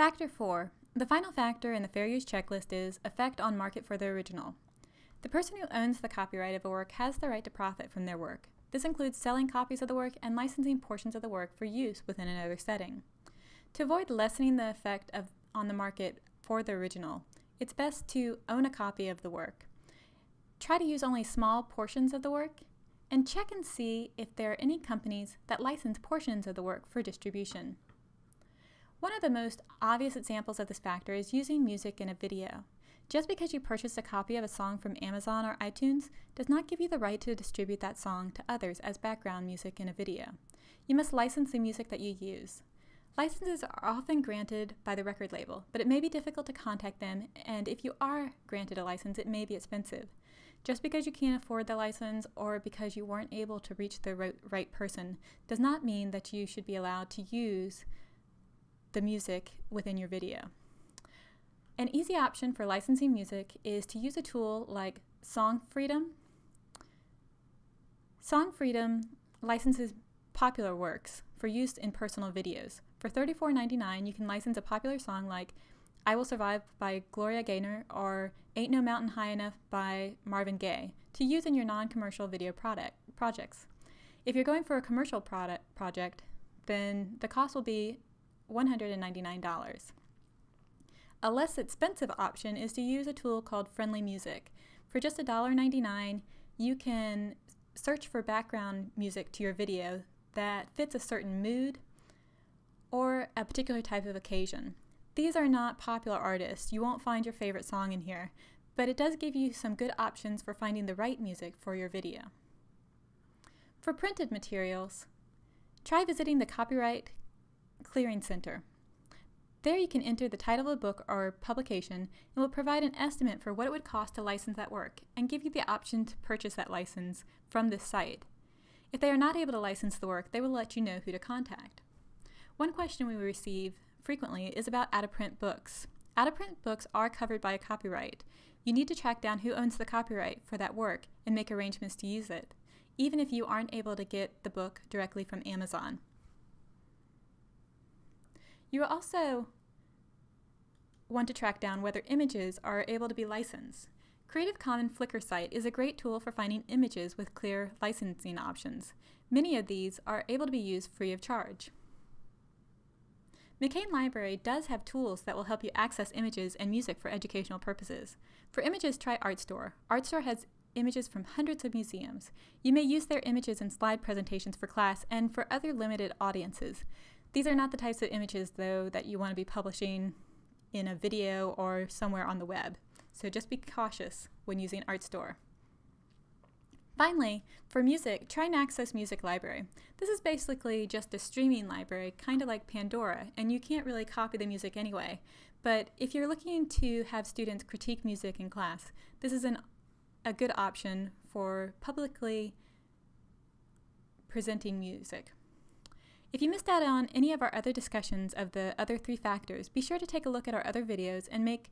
Factor 4. The final factor in the fair use checklist is effect on market for the original. The person who owns the copyright of a work has the right to profit from their work. This includes selling copies of the work and licensing portions of the work for use within another setting. To avoid lessening the effect of, on the market for the original, it's best to own a copy of the work. Try to use only small portions of the work and check and see if there are any companies that license portions of the work for distribution. One of the most obvious examples of this factor is using music in a video. Just because you purchased a copy of a song from Amazon or iTunes does not give you the right to distribute that song to others as background music in a video. You must license the music that you use. Licenses are often granted by the record label, but it may be difficult to contact them, and if you are granted a license, it may be expensive. Just because you can't afford the license or because you weren't able to reach the right, person does not mean that you should be allowed to use the music within your video. An easy option for licensing music is to use a tool like Song Freedom. Song Freedom licenses popular works for use in personal videos. For $34.99, you can license a popular song like I Will Survive by Gloria Gaynor or Ain't No Mountain High Enough by Marvin Gaye to use in your non-commercial video product, projects. If you're going for a commercial product project, then the cost will be $199. A less expensive option is to use a tool called Friendly Music. For just $1.99, you can search for background music to your video that fits a certain mood or a particular type of occasion. These are not popular artists. You won't find your favorite song in here, but it does give you some good options for finding the right music for your video. For printed materials, try visiting the Copyright Clearing Center. There you can enter the title of a book or publication and will provide an estimate for what it would cost to license that work and give you the option to purchase that license from this site. If they are not able to license the work, they will let you know who to contact. One question we receive frequently is about out-of-print books. Out-of-print books are covered by a copyright. You need to track down who owns the copyright for that work and make arrangements to use it, even if you aren't able to get the book directly from Amazon. You also want to track down whether images are able to be licensed. Creative Commons Flickr site is a great tool for finding images with clear licensing options. Many of these are able to be used free of charge. McCain Library does have tools that will help you access images and music for educational purposes. For images, try Artstor. Artstor has images from hundreds of museums. You may use their images in slide presentations for class and for other limited audiences. These are not the types of images, though, that you want to be publishing in a video or somewhere on the web. So just be cautious when using Artstor. Finally, for music, try Naxos Music Library. This is basically just a streaming library, kind of like Pandora, and you can't really copy the music anyway. But if you're looking to have students critique music in class, this is an, a good option for publicly presenting music. If you missed out on any of our other discussions of the other three factors, be sure to take a look at our other videos and make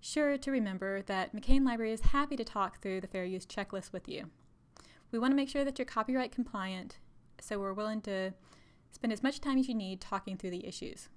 sure to remember that McCain Library is happy to talk through the fair use checklist with you. We want to make sure that you're copyright compliant, so we're willing to spend as much time as you need talking through the issues.